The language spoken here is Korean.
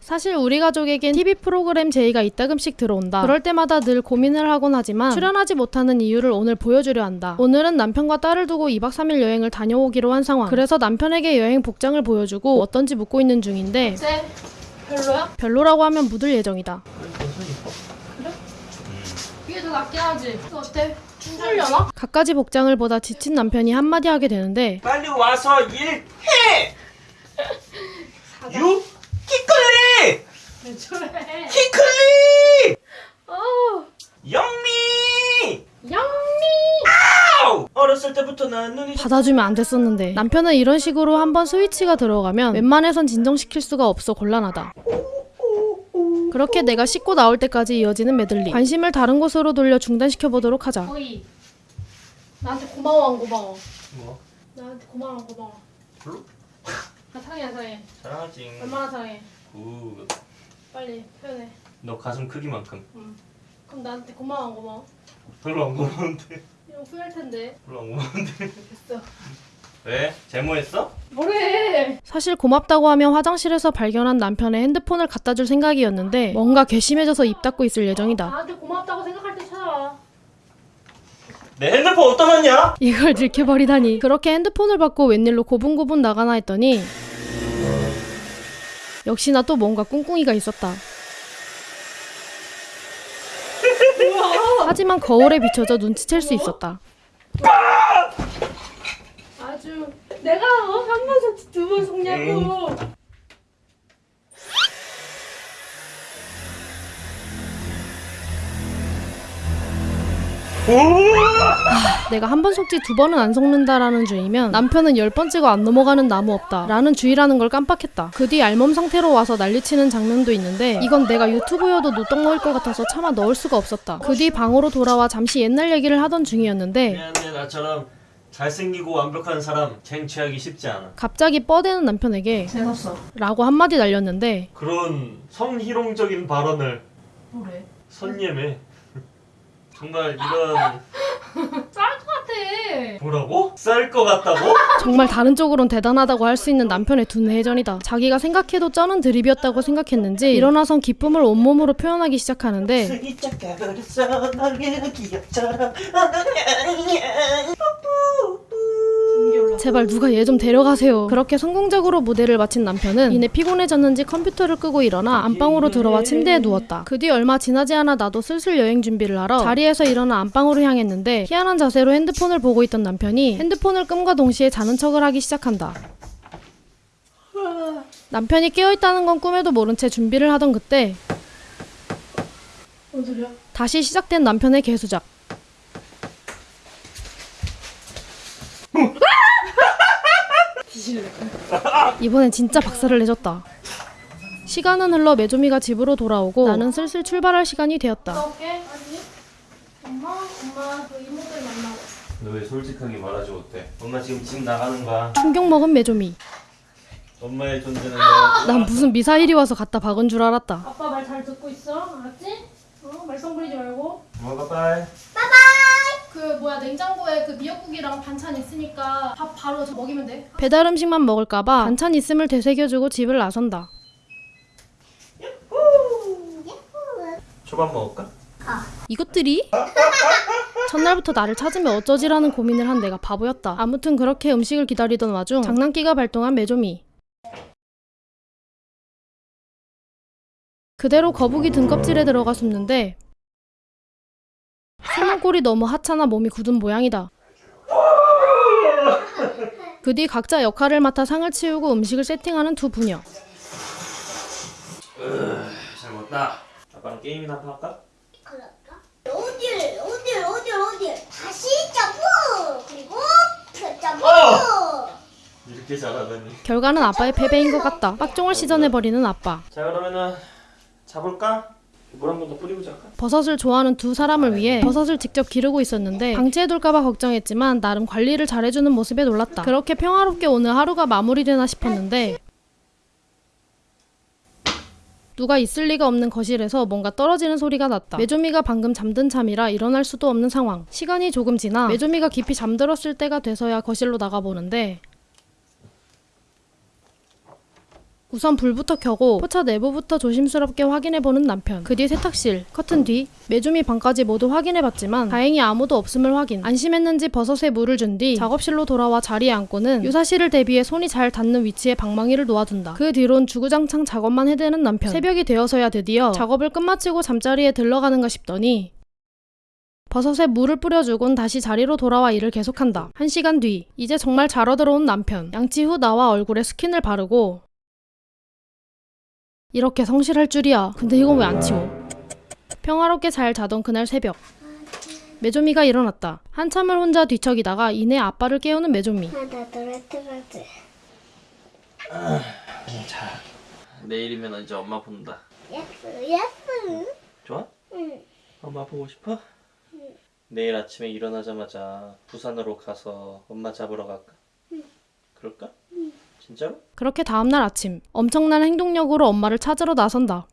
사실 우리 가족에겐 TV 프로그램 제의가 이따금씩 들어온다. 그럴 때마다 늘 고민을 하곤 하지만 출연하지 못하는 이유를 오늘 보여주려 한다. 오늘은 남편과 딸을 두고 2박 3일 여행을 다녀오기로 한 상황. 그래서 남편에게 여행 복장을 보여주고 어떤지 묻고 있는 중인데 쟤 별로야? 별로라고 하면 묻을 예정이다. 이게 더 낫긴 하지. 어때? 춤추려나? 갖가지 복장을 보다 지친 남편이 한마디 하게 되는데 빨리 와서 일해! 유? 키클리! 왜 저래? 키클리! 어, 영미! 양미. 아우! 어렸을 때부터 난 눈이 받아주면 안 됐었는데 남편은 이런 식으로 한번 스위치가 들어가면 웬만해선 진정시킬 수가 없어 곤란하다. 그렇게 내가 씻고 나올 때까지 이어지는 메들리. 관심을 다른 곳으로 돌려 중단시켜 보도록 하자. 거의 나한테 고마워 안 고마워? 뭐? 나한테 고마워 안 고마워? 별로? 나 사랑해 안 사랑해? 사랑하지 얼마나 사랑해? Good. 빨리 표현해. 너 가슴 크기만큼 응. 그럼 나한테 고마워 안 고마워? 별로 안 고마운데 이거 후회할 텐데. 별로 안 고마운데 됐어. 왜? 제모했어? 뭐래? 사실 고맙다고 하며 화장실에서 발견한 남편의 핸드폰을 갖다 줄 생각이었는데 뭔가 괘씸해져서 입 닫고 있을 예정이다. 나한테 고맙다고 생각할 때 찾아와. 내 핸드폰 어디다 놨냐? 이걸 들켜버리다니. 그렇게 핸드폰을 받고 웬일로 고분고분 나가나 했더니 역시나 또 뭔가 꿍꿍이가 있었다. 하지만 거울에 비춰져 눈치챌 수 있었다. 아주 내가 어? 한번 속지 두번 속냐고. 내가 한 번 속지 두 번은 안 속는다라는 주의면 남편은 열 번째가 안 넘어가는 나무 없다 라는 주의라는 걸 깜빡했다. 그 뒤 알몸 상태로 와서 난리치는 장면도 있는데 이건 내가 유튜브여도 노떡 먹을 것 같아서 차마 넣을 수가 없었다. 그 뒤 방으로 돌아와 잠시 옛날 얘기를 하던 중이었는데 미안해 나처럼 잘생기고 완벽한 사람 쟁취하기 쉽지 않아 갑자기 뻐대는 남편에게 재밌었어. 라고 한마디 날렸는데 그런 성희롱적인 발언을 뭐래? 선예매 정말 이런 쌀 것 같아. 뭐라고? 쌀 것 같다고? 정말 다른 쪽으론 대단하다고 할 수 있는 남편의 두뇌전이다. 자기가 생각해도 쩌는 드립이었다고 생각했는지 일어나선 기쁨을 온몸으로 표현하기 시작하는데 승이 너의 기억처럼. 제발 누가 얘 좀 데려가세요. 그렇게 성공적으로 무대를 마친 남편은 이내 피곤해졌는지 컴퓨터를 끄고 일어나 안방으로 들어와 침대에 누웠다. 그 뒤 얼마 지나지 않아 나도 슬슬 여행 준비를 하러 자리에서 일어나 안방으로 향했는데 희한한 자세로 핸드폰을 보고 있던 남편이 핸드폰을 끔과 동시에 자는 척을 하기 시작한다. 남편이 깨어있다는 건 꿈에도 모른 채 준비를 하던 그때? 다시 시작된 남편의 개수작. 뒤질래. 이번엔 진짜 박살을 내줬다. 시간은 흘러 메조미가 집으로 돌아오고 나는 슬슬 출발할 시간이 되었다. 엄마, 엄마 그 이모들 만나고. 너 왜 솔직하게 말하지 못해? 엄마 지금 집 나가는 거야 충격 먹은 메조미. 엄마의 존재는 너난 무슨 미사일이 와서 갖다 박은 줄 알았다. 아빠 말 잘 듣고 있어. 알았지? 어? 말썽 부리지 말고. 엄마 빠빠이 그 뭐야 냉장고에 그 미역국이랑 반찬 있으니까 밥 바로 저 먹이면 돼. 배달 음식만 먹을까봐 반찬 있음을 되새겨주고 집을 나선다. 초밥 먹을까? 이것들이? 첫날부터 나를 찾으면 어쩌지라는 고민을 한 내가 바보였다. 아무튼 그렇게 음식을 기다리던 와중 장난기가 발동한 메조미. 그대로 거북이 등껍질에 들어가 숨는데 숨은 꼴이 너무 하찮아 몸이 굳은 모양이다. 그 뒤 각자 역할을 맡아 상을 치우고 음식을 세팅하는 두 부녀. 잘 먹었다 아빠랑 게임이나 한판 할까? 그럴까? 어딜 어딜 어딜 어딜 다시 점프 그리고 그 점프 이렇게 잘하다니 결과는 아빠의 패배인 것 같다. 빡종을 시전해 버리는 아빠. 자 그러면은 자볼까? 물 한 번 더 뿌리고 잘까? 버섯을 좋아하는 두 사람을 위해 버섯을 직접 기르고 있었는데 방치해둘까봐 걱정했지만 나름 관리를 잘해주는 모습에 놀랐다. 그렇게 평화롭게 오늘 하루가 마무리되나 싶었는데 누가 있을 리가 없는 거실에서 뭔가 떨어지는 소리가 났다. 메조미가 방금 잠든 참이라 일어날 수도 없는 상황. 시간이 조금 지나 메조미가 깊이 잠들었을 때가 돼서야 거실로 나가보는데 우선 불부터 켜고 포차 내부부터 조심스럽게 확인해보는 남편. 그 뒤 세탁실, 커튼 뒤, 메주미 방까지 모두 확인해봤지만 다행히 아무도 없음을 확인. 안심했는지 버섯에 물을 준 뒤 작업실로 돌아와 자리에 앉고는 유사시를을 대비해 손이 잘 닿는 위치에 방망이를 놓아둔다. 그 뒤론 주구장창 작업만 해대는 남편. 새벽이 되어서야 드디어 작업을 끝마치고 잠자리에 들어가는가 싶더니 버섯에 물을 뿌려주곤 다시 자리로 돌아와 일을 계속한다. 한 시간 뒤, 이제 정말 자러 들어온 남편. 양치 후 나와 얼굴에 스킨을 바르고 이렇게 성실할 줄이야. 근데 이건 왜 안 치워? 평화롭게 잘 자던 그날 새벽. 메조미가 일어났다. 한참을 혼자 뒤척이다가 이내 아빠를 깨우는 메조미. 자, 내일이면 이제 엄마 본다. 예쁘 예쁘 좋아? 응 엄마 보고 싶어? 내일 아침에 일어나자마자 부산으로 가서 엄마 잡으러 갈까? 그럴까? 진짜로? 그렇게 다음날 아침 엄청난 행동력으로 엄마를 찾으러 나선다.